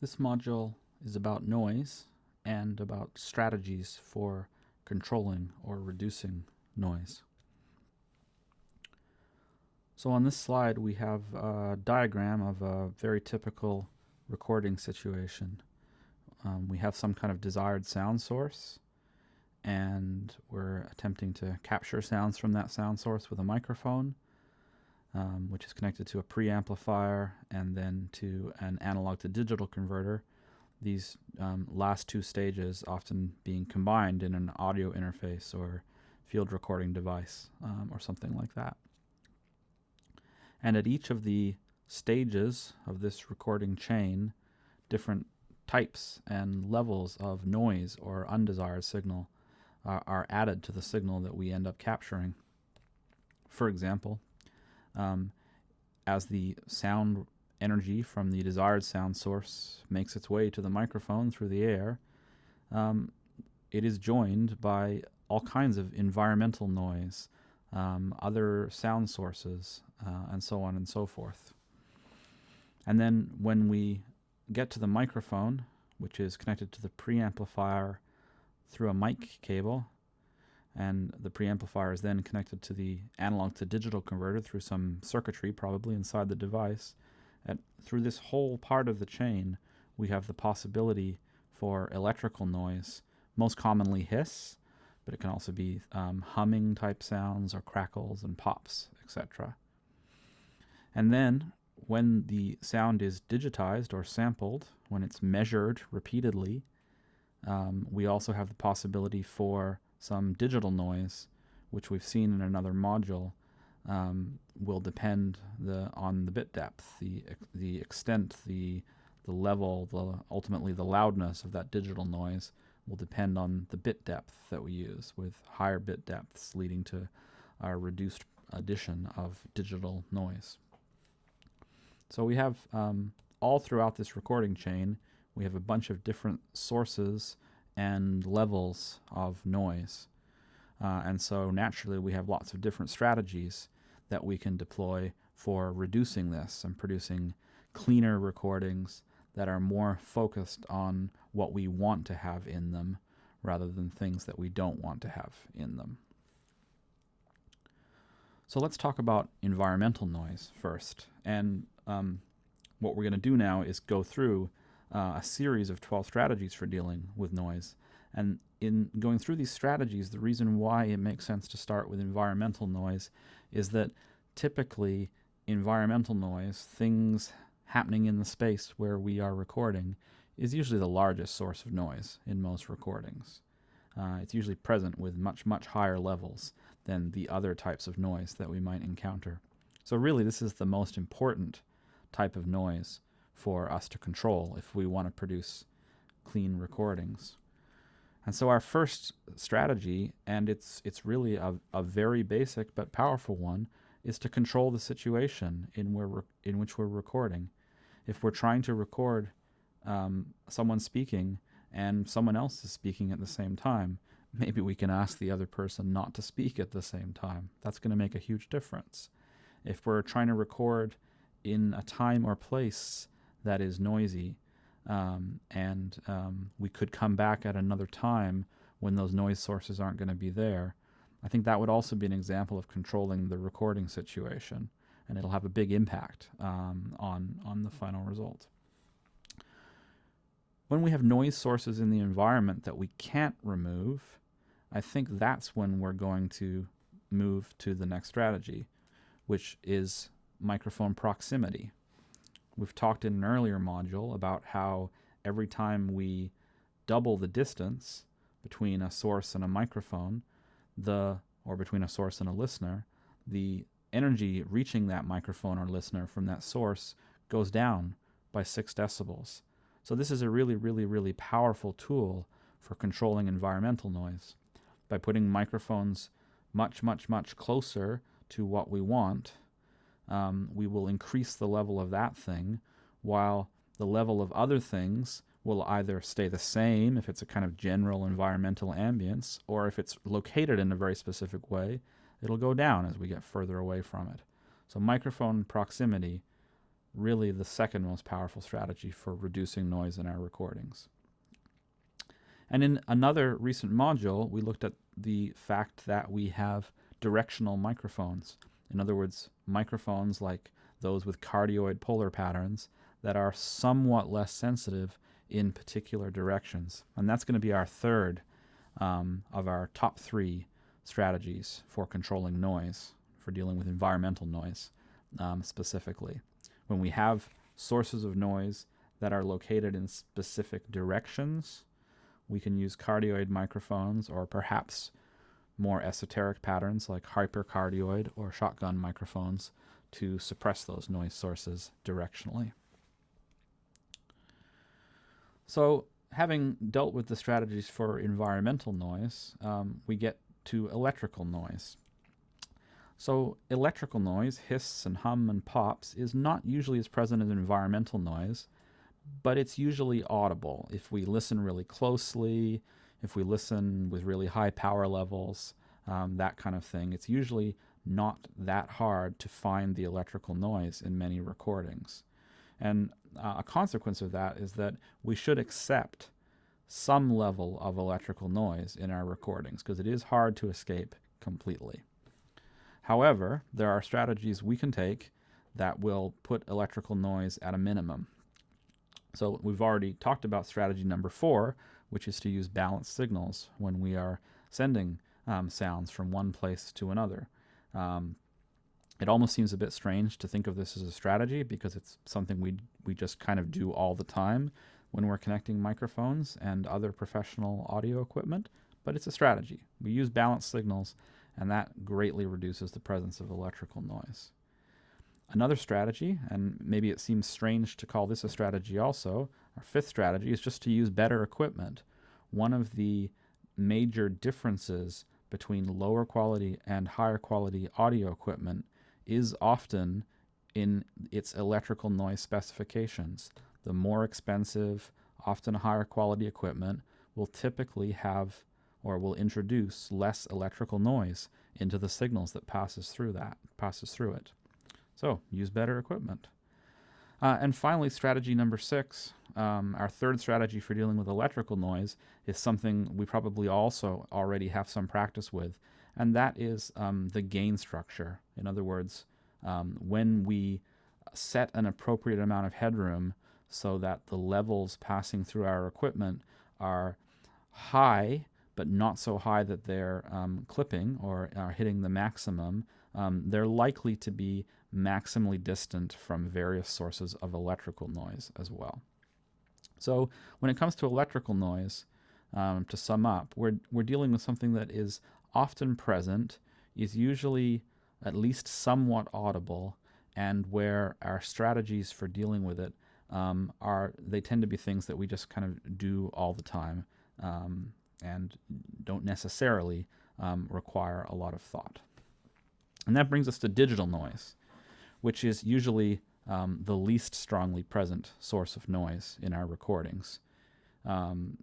This module is about noise and about strategies for controlling or reducing noise. So on this slide we have a diagram of a very typical recording situation. Um, we have some kind of desired sound source and we're attempting to capture sounds from that sound source with a microphone um, which is connected to a preamplifier and then to an analog to digital converter. These um, last two stages often being combined in an audio interface or field recording device um, or something like that. And at each of the stages of this recording chain, different types and levels of noise or undesired signal are, are added to the signal that we end up capturing. For example, um, as the sound energy from the desired sound source makes its way to the microphone through the air, um, it is joined by all kinds of environmental noise, um, other sound sources, uh, and so on and so forth. And then when we get to the microphone, which is connected to the preamplifier through a mic cable, and the preamplifier is then connected to the analog to digital converter through some circuitry probably inside the device. And through this whole part of the chain, we have the possibility for electrical noise, most commonly hiss, but it can also be um, humming type sounds or crackles and pops, etc. And then when the sound is digitized or sampled, when it's measured repeatedly, um, we also have the possibility for some digital noise, which we've seen in another module, um, will depend the, on the bit depth, the, the extent, the, the level, the, ultimately the loudness of that digital noise will depend on the bit depth that we use, with higher bit depths leading to a reduced addition of digital noise. So we have um, all throughout this recording chain, we have a bunch of different sources and levels of noise. Uh, and so naturally we have lots of different strategies that we can deploy for reducing this and producing cleaner recordings that are more focused on what we want to have in them rather than things that we don't want to have in them. So let's talk about environmental noise first. And um, what we're going to do now is go through uh, a series of 12 strategies for dealing with noise. And in going through these strategies, the reason why it makes sense to start with environmental noise is that typically environmental noise, things happening in the space where we are recording, is usually the largest source of noise in most recordings. Uh, it's usually present with much, much higher levels than the other types of noise that we might encounter. So really this is the most important type of noise for us to control if we want to produce clean recordings. And so our first strategy, and it's it's really a, a very basic but powerful one, is to control the situation in where in which we're recording. If we're trying to record um, someone speaking and someone else is speaking at the same time, maybe we can ask the other person not to speak at the same time. That's going to make a huge difference. If we're trying to record in a time or place that is noisy. Um, and um, we could come back at another time when those noise sources aren't going to be there. I think that would also be an example of controlling the recording situation, and it'll have a big impact um, on, on the final result. When we have noise sources in the environment that we can't remove, I think that's when we're going to move to the next strategy, which is microphone proximity. We've talked in an earlier module about how every time we double the distance between a source and a microphone, the or between a source and a listener, the energy reaching that microphone or listener from that source goes down by 6 decibels. So this is a really, really, really powerful tool for controlling environmental noise. By putting microphones much, much, much closer to what we want, um, we will increase the level of that thing while the level of other things will either stay the same if it's a kind of general environmental ambience or if it's located in a very specific way it'll go down as we get further away from it. So microphone proximity really the second most powerful strategy for reducing noise in our recordings. And in another recent module, we looked at the fact that we have directional microphones. In other words, microphones like those with cardioid polar patterns that are somewhat less sensitive in particular directions. And that's going to be our third um, of our top three strategies for controlling noise, for dealing with environmental noise um, specifically. When we have sources of noise that are located in specific directions, we can use cardioid microphones or perhaps more esoteric patterns like hypercardioid or shotgun microphones to suppress those noise sources directionally. So having dealt with the strategies for environmental noise, um, we get to electrical noise. So electrical noise, hiss and hum and pops, is not usually as present as environmental noise, but it's usually audible if we listen really closely, if we listen with really high power levels, um, that kind of thing. It's usually not that hard to find the electrical noise in many recordings. And uh, a consequence of that is that we should accept some level of electrical noise in our recordings because it is hard to escape completely. However, there are strategies we can take that will put electrical noise at a minimum. So we've already talked about strategy number four, which is to use balanced signals when we are sending um, sounds from one place to another. Um, it almost seems a bit strange to think of this as a strategy because it's something we we just kind of do all the time when we're connecting microphones and other professional audio equipment, but it's a strategy. We use balanced signals and that greatly reduces the presence of electrical noise. Another strategy, and maybe it seems strange to call this a strategy also, our fifth strategy is just to use better equipment. One of the major differences between lower quality and higher quality audio equipment is often in its electrical noise specifications. The more expensive, often higher quality equipment will typically have or will introduce less electrical noise into the signals that passes through that passes through it. So use better equipment. Uh, and finally, strategy number six, um, our third strategy for dealing with electrical noise is something we probably also already have some practice with, and that is um, the gain structure. In other words, um, when we set an appropriate amount of headroom so that the levels passing through our equipment are high, but not so high that they're um, clipping or are hitting the maximum, um, they're likely to be maximally distant from various sources of electrical noise as well. So when it comes to electrical noise, um, to sum up, we're, we're dealing with something that is often present, is usually at least somewhat audible, and where our strategies for dealing with it um, are, they tend to be things that we just kind of do all the time um, and don't necessarily um, require a lot of thought. And that brings us to digital noise which is usually um, the least strongly present source of noise in our recordings. Um,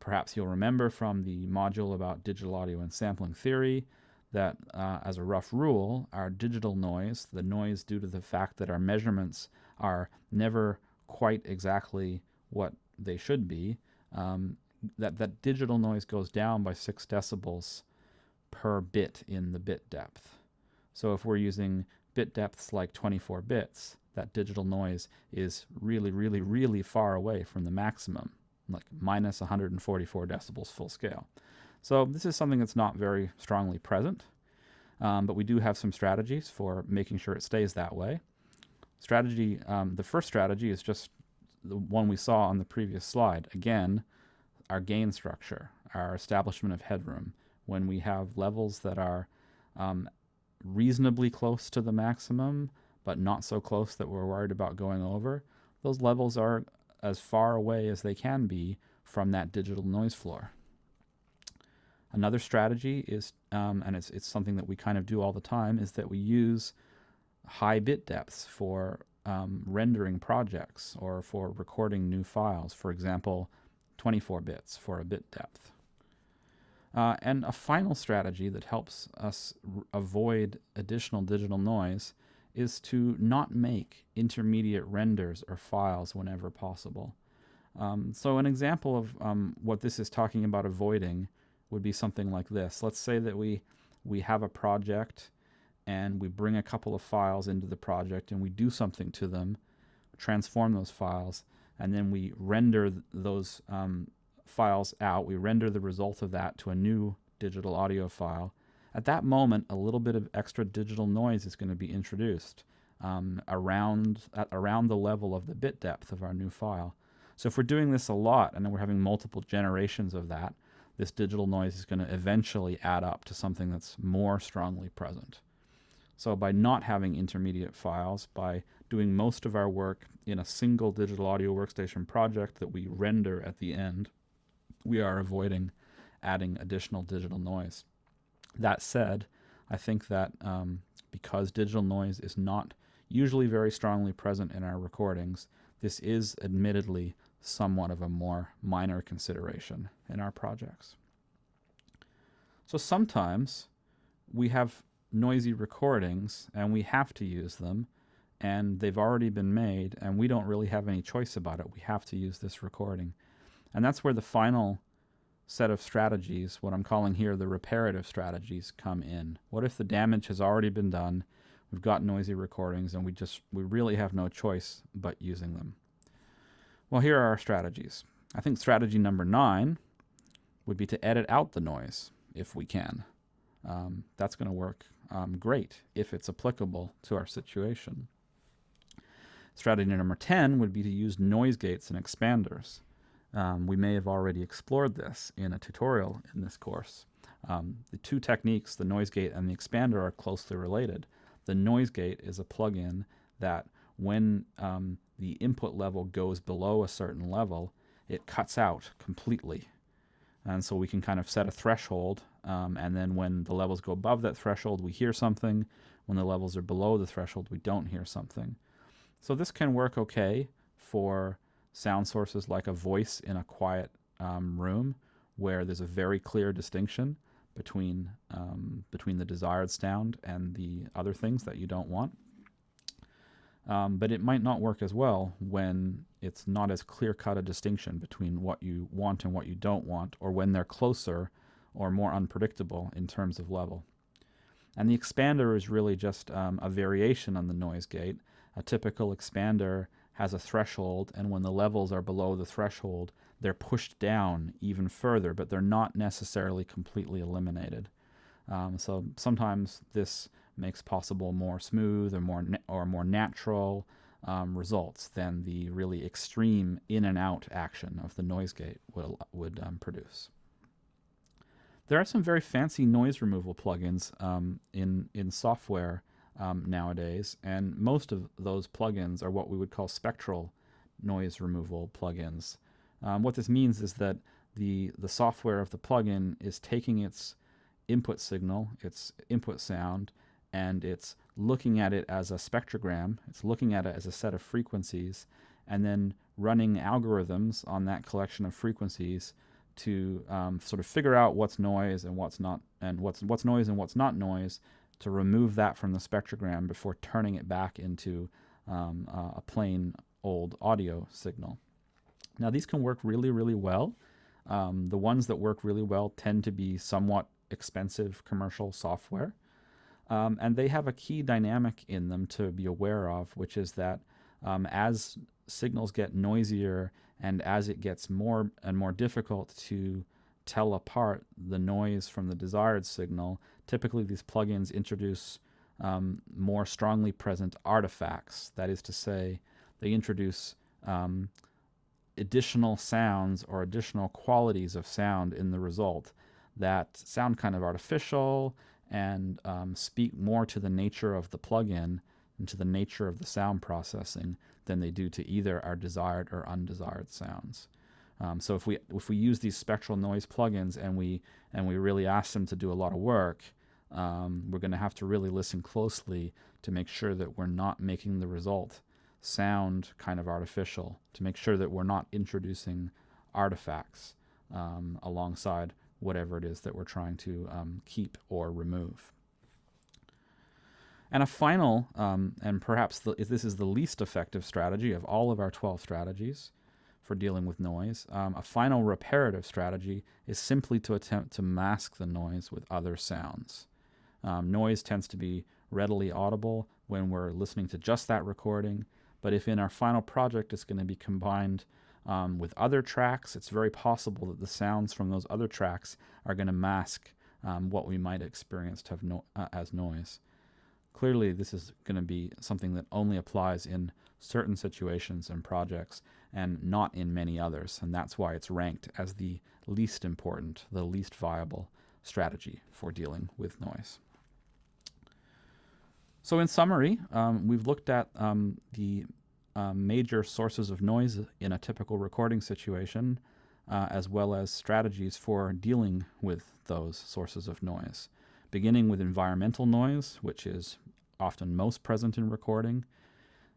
perhaps you'll remember from the module about digital audio and sampling theory that uh, as a rough rule, our digital noise, the noise due to the fact that our measurements are never quite exactly what they should be, um, that, that digital noise goes down by 6 decibels per bit in the bit depth. So if we're using bit depths like 24 bits, that digital noise is really, really, really far away from the maximum, like minus 144 decibels full scale. So this is something that's not very strongly present, um, but we do have some strategies for making sure it stays that way. Strategy, um, the first strategy is just the one we saw on the previous slide. Again, our gain structure, our establishment of headroom. When we have levels that are um, reasonably close to the maximum, but not so close that we're worried about going over, those levels are as far away as they can be from that digital noise floor. Another strategy is, um, and it's, it's something that we kind of do all the time, is that we use high bit depths for um, rendering projects or for recording new files. For example, 24 bits for a bit depth. Uh, and a final strategy that helps us avoid additional digital noise is to not make intermediate renders or files whenever possible. Um, so an example of um, what this is talking about avoiding would be something like this. Let's say that we, we have a project and we bring a couple of files into the project and we do something to them, transform those files, and then we render th those um, files out. We render the result of that to a new digital audio file. At that moment, a little bit of extra digital noise is going to be introduced um, around, at, around the level of the bit depth of our new file. So if we're doing this a lot and then we're having multiple generations of that, this digital noise is going to eventually add up to something that's more strongly present. So by not having intermediate files, by doing most of our work in a single digital audio workstation project that we render at the end, we are avoiding adding additional digital noise. That said, I think that um, because digital noise is not usually very strongly present in our recordings, this is admittedly somewhat of a more minor consideration in our projects. So sometimes we have noisy recordings and we have to use them and they've already been made and we don't really have any choice about it. We have to use this recording. And that's where the final set of strategies, what I'm calling here the reparative strategies, come in. What if the damage has already been done, we've got noisy recordings, and we just we really have no choice but using them? Well, here are our strategies. I think strategy number nine would be to edit out the noise if we can. Um, that's going to work um, great if it's applicable to our situation. Strategy number 10 would be to use noise gates and expanders. Um, we may have already explored this in a tutorial in this course. Um, the two techniques, the noise gate and the expander, are closely related. The noise gate is a plugin that when um, the input level goes below a certain level, it cuts out completely. And so we can kind of set a threshold, um, and then when the levels go above that threshold, we hear something. When the levels are below the threshold, we don't hear something. So this can work okay for sound sources like a voice in a quiet um, room where there's a very clear distinction between um, between the desired sound and the other things that you don't want. Um, but it might not work as well when it's not as clear-cut a distinction between what you want and what you don't want, or when they're closer or more unpredictable in terms of level. And the expander is really just um, a variation on the noise gate. A typical expander has a threshold, and when the levels are below the threshold, they're pushed down even further, but they're not necessarily completely eliminated. Um, so sometimes this makes possible more smooth or more or more natural um, results than the really extreme in and out action of the noise gate would, would um, produce. There are some very fancy noise removal plugins um, in, in software um, nowadays, and most of those plugins are what we would call spectral noise removal plugins. Um, what this means is that the, the software of the plugin is taking its input signal, its input sound, and it's looking at it as a spectrogram, it's looking at it as a set of frequencies, and then running algorithms on that collection of frequencies to um, sort of figure out what's noise and what's not, and what's what's noise and what's not noise, to remove that from the spectrogram before turning it back into um, uh, a plain old audio signal. Now these can work really, really well. Um, the ones that work really well tend to be somewhat expensive commercial software. Um, and they have a key dynamic in them to be aware of, which is that um, as signals get noisier and as it gets more and more difficult to tell apart the noise from the desired signal, typically these plugins introduce um, more strongly present artifacts. That is to say, they introduce um, additional sounds or additional qualities of sound in the result that sound kind of artificial and um, speak more to the nature of the plugin and to the nature of the sound processing than they do to either our desired or undesired sounds. Um, so if we if we use these spectral noise plugins and we and we really ask them to do a lot of work, um, we're going to have to really listen closely to make sure that we're not making the result sound kind of artificial. To make sure that we're not introducing artifacts um, alongside whatever it is that we're trying to um, keep or remove. And a final, um, and perhaps the, this is the least effective strategy of all of our 12 strategies for dealing with noise, um, a final reparative strategy is simply to attempt to mask the noise with other sounds. Um, noise tends to be readily audible when we're listening to just that recording, but if in our final project it's going to be combined um, with other tracks, it's very possible that the sounds from those other tracks are going to mask um, what we might experience no uh, as noise. Clearly, this is going to be something that only applies in certain situations and projects and not in many others, and that's why it's ranked as the least important, the least viable strategy for dealing with noise. So in summary, um, we've looked at um, the uh, major sources of noise in a typical recording situation, uh, as well as strategies for dealing with those sources of noise. Beginning with environmental noise, which is often most present in recording,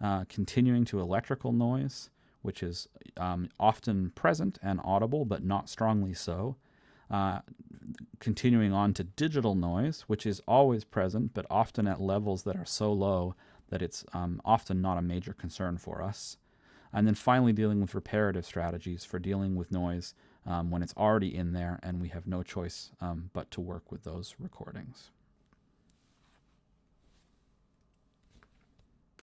uh, continuing to electrical noise, which is um, often present and audible, but not strongly so, uh, continuing on to digital noise, which is always present, but often at levels that are so low that it's um, often not a major concern for us. And then finally dealing with reparative strategies for dealing with noise um, when it's already in there and we have no choice um, but to work with those recordings.